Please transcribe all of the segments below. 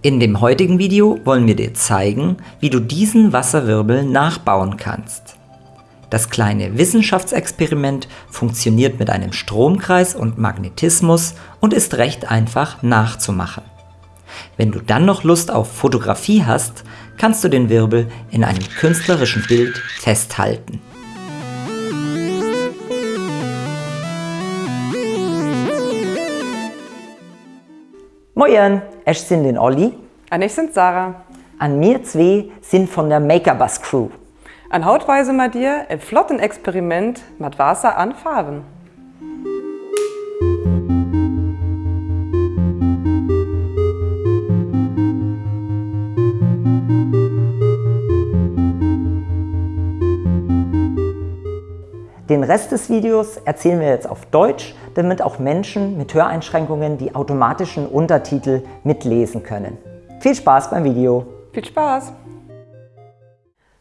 In dem heutigen Video wollen wir dir zeigen, wie du diesen Wasserwirbel nachbauen kannst. Das kleine Wissenschaftsexperiment funktioniert mit einem Stromkreis und Magnetismus und ist recht einfach nachzumachen. Wenn du dann noch Lust auf Fotografie hast, kannst du den Wirbel in einem künstlerischen Bild festhalten. Moin, ich bin den Olli. Und ich sind Sarah. An mir zwei sind von der Makerbus Crew. An Hautweise mal dir ein flotten Experiment mit Wasser an Farben. Den Rest des Videos erzählen wir jetzt auf Deutsch, damit auch Menschen mit Höreinschränkungen die automatischen Untertitel mitlesen können. Viel Spaß beim Video! Viel Spaß!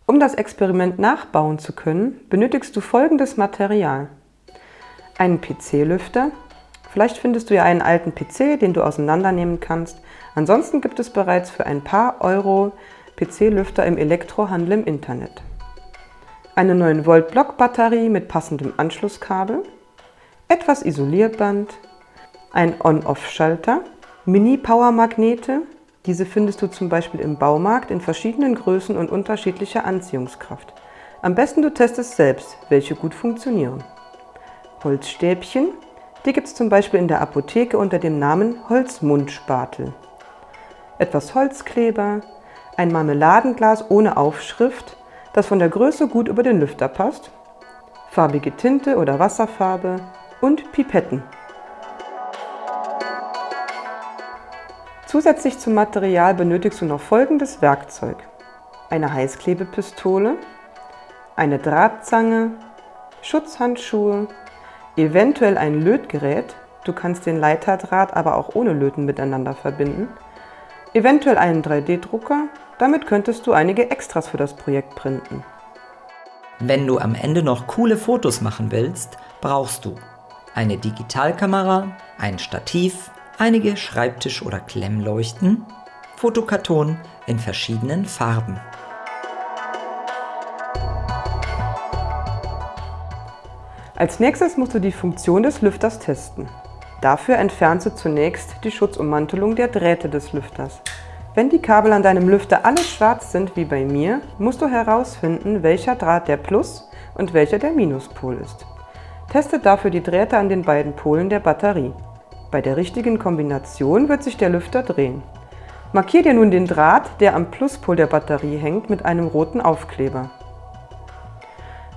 Um das Experiment nachbauen zu können, benötigst du folgendes Material. Einen PC-Lüfter. Vielleicht findest du ja einen alten PC, den du auseinandernehmen kannst. Ansonsten gibt es bereits für ein paar Euro PC-Lüfter im Elektrohandel im Internet eine 9-Volt-Blockbatterie mit passendem Anschlusskabel, etwas Isolierband, ein On-Off-Schalter, Mini-Power-Magnete, diese findest du zum Beispiel im Baumarkt in verschiedenen Größen und unterschiedlicher Anziehungskraft. Am besten du testest selbst, welche gut funktionieren. Holzstäbchen, die gibt es zum Beispiel in der Apotheke unter dem Namen Holzmundspatel. Etwas Holzkleber, ein Marmeladenglas ohne Aufschrift, das von der Größe gut über den Lüfter passt, farbige Tinte oder Wasserfarbe und Pipetten. Zusätzlich zum Material benötigst du noch folgendes Werkzeug. Eine Heißklebepistole, eine Drahtzange, Schutzhandschuhe, eventuell ein Lötgerät, du kannst den Leiterdraht aber auch ohne Löten miteinander verbinden, eventuell einen 3D-Drucker damit könntest du einige Extras für das Projekt printen. Wenn du am Ende noch coole Fotos machen willst, brauchst du eine Digitalkamera, ein Stativ, einige Schreibtisch- oder Klemmleuchten, Fotokarton in verschiedenen Farben. Als nächstes musst du die Funktion des Lüfters testen. Dafür entfernst du zunächst die Schutzummantelung der Drähte des Lüfters. Wenn die Kabel an deinem Lüfter alle schwarz sind wie bei mir, musst du herausfinden, welcher Draht der Plus- und welcher der Minuspol ist. Teste dafür die Drähte an den beiden Polen der Batterie. Bei der richtigen Kombination wird sich der Lüfter drehen. Markier dir nun den Draht, der am Pluspol der Batterie hängt, mit einem roten Aufkleber.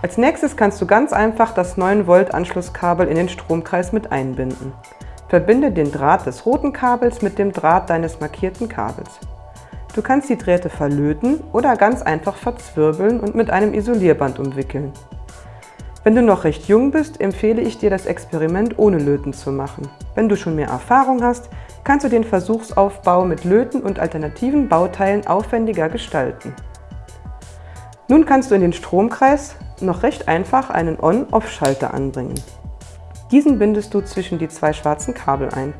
Als nächstes kannst du ganz einfach das 9 Volt Anschlusskabel in den Stromkreis mit einbinden. Verbinde den Draht des roten Kabels mit dem Draht deines markierten Kabels. Du kannst die Drähte verlöten oder ganz einfach verzwirbeln und mit einem Isolierband umwickeln. Wenn du noch recht jung bist, empfehle ich dir, das Experiment ohne Löten zu machen. Wenn du schon mehr Erfahrung hast, kannst du den Versuchsaufbau mit Löten und alternativen Bauteilen aufwendiger gestalten. Nun kannst du in den Stromkreis noch recht einfach einen On-Off-Schalter anbringen. Diesen bindest du zwischen die zwei schwarzen Kabel ein.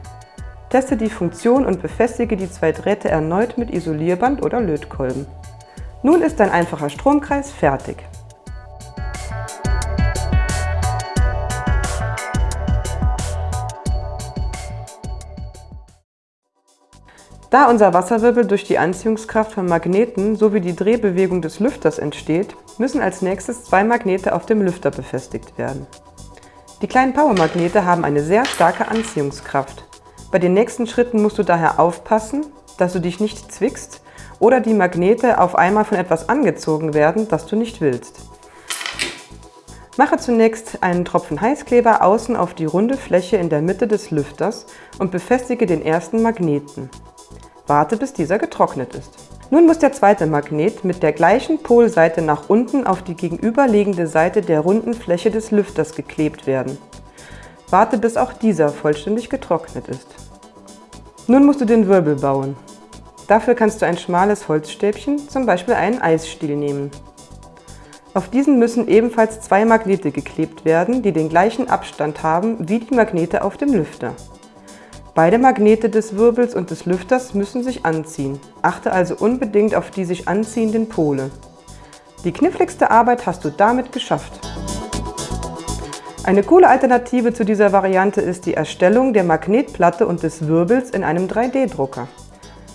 Teste die Funktion und befestige die zwei Drähte erneut mit Isolierband oder Lötkolben. Nun ist dein einfacher Stromkreis fertig. Da unser Wasserwirbel durch die Anziehungskraft von Magneten sowie die Drehbewegung des Lüfters entsteht, müssen als nächstes zwei Magnete auf dem Lüfter befestigt werden. Die kleinen Powermagnete haben eine sehr starke Anziehungskraft. Bei den nächsten Schritten musst du daher aufpassen, dass du dich nicht zwickst oder die Magnete auf einmal von etwas angezogen werden, das du nicht willst. Mache zunächst einen Tropfen Heißkleber außen auf die runde Fläche in der Mitte des Lüfters und befestige den ersten Magneten. Warte, bis dieser getrocknet ist. Nun muss der zweite Magnet mit der gleichen Polseite nach unten auf die gegenüberliegende Seite der runden Fläche des Lüfters geklebt werden. Warte, bis auch dieser vollständig getrocknet ist. Nun musst du den Wirbel bauen. Dafür kannst du ein schmales Holzstäbchen, zum Beispiel einen Eisstiel, nehmen. Auf diesen müssen ebenfalls zwei Magnete geklebt werden, die den gleichen Abstand haben wie die Magnete auf dem Lüfter. Beide Magnete des Wirbels und des Lüfters müssen sich anziehen. Achte also unbedingt auf die sich anziehenden Pole. Die kniffligste Arbeit hast du damit geschafft. Eine coole Alternative zu dieser Variante ist die Erstellung der Magnetplatte und des Wirbels in einem 3D-Drucker.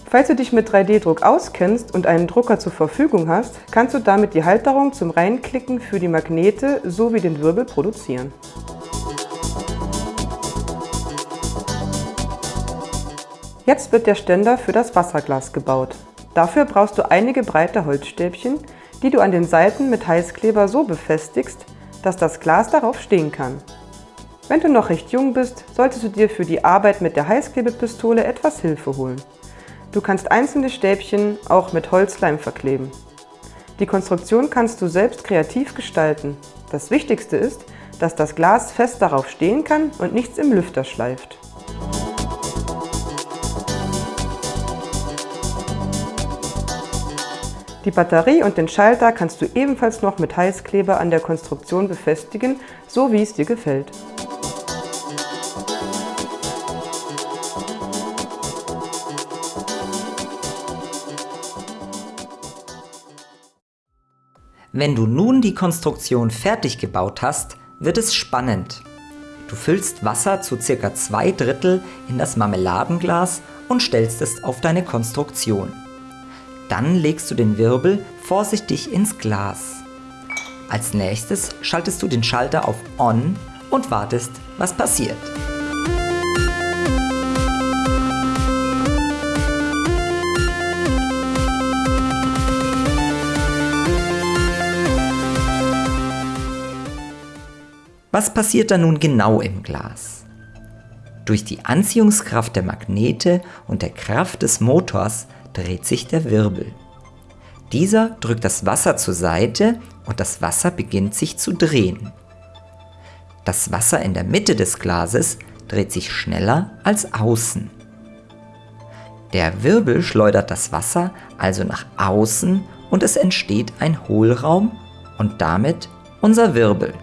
Falls du dich mit 3D-Druck auskennst und einen Drucker zur Verfügung hast, kannst du damit die Halterung zum Reinklicken für die Magnete sowie den Wirbel produzieren. Jetzt wird der Ständer für das Wasserglas gebaut. Dafür brauchst du einige breite Holzstäbchen, die du an den Seiten mit Heißkleber so befestigst, dass das Glas darauf stehen kann. Wenn du noch recht jung bist, solltest du dir für die Arbeit mit der Heißklebepistole etwas Hilfe holen. Du kannst einzelne Stäbchen auch mit Holzleim verkleben. Die Konstruktion kannst du selbst kreativ gestalten. Das Wichtigste ist, dass das Glas fest darauf stehen kann und nichts im Lüfter schleift. Die Batterie und den Schalter kannst du ebenfalls noch mit Heißkleber an der Konstruktion befestigen, so wie es dir gefällt. Wenn du nun die Konstruktion fertig gebaut hast, wird es spannend. Du füllst Wasser zu ca. 2 Drittel in das Marmeladenglas und stellst es auf deine Konstruktion. Dann legst du den Wirbel vorsichtig ins Glas. Als nächstes schaltest du den Schalter auf On und wartest, was passiert. Was passiert da nun genau im Glas? Durch die Anziehungskraft der Magnete und der Kraft des Motors dreht sich der Wirbel. Dieser drückt das Wasser zur Seite und das Wasser beginnt sich zu drehen. Das Wasser in der Mitte des Glases dreht sich schneller als außen. Der Wirbel schleudert das Wasser also nach außen und es entsteht ein Hohlraum und damit unser Wirbel.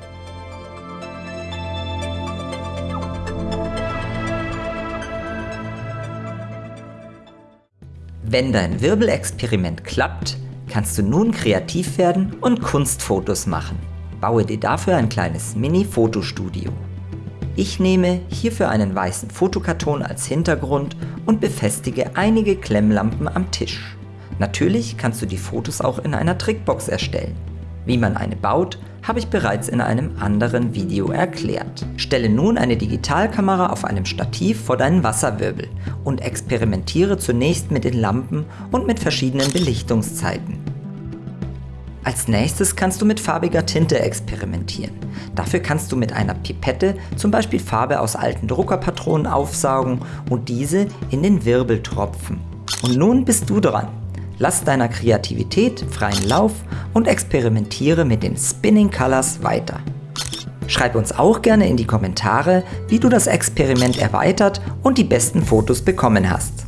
Wenn dein Wirbelexperiment klappt, kannst du nun kreativ werden und Kunstfotos machen. Baue dir dafür ein kleines Mini-Fotostudio. Ich nehme hierfür einen weißen Fotokarton als Hintergrund und befestige einige Klemmlampen am Tisch. Natürlich kannst du die Fotos auch in einer Trickbox erstellen. Wie man eine baut, habe ich bereits in einem anderen Video erklärt. Stelle nun eine Digitalkamera auf einem Stativ vor deinen Wasserwirbel und experimentiere zunächst mit den Lampen und mit verschiedenen Belichtungszeiten. Als nächstes kannst du mit farbiger Tinte experimentieren. Dafür kannst du mit einer Pipette zum Beispiel Farbe aus alten Druckerpatronen aufsaugen und diese in den Wirbel tropfen. Und nun bist du dran. Lass deiner Kreativität freien Lauf und experimentiere mit den Spinning Colors weiter. Schreib uns auch gerne in die Kommentare, wie du das Experiment erweitert und die besten Fotos bekommen hast.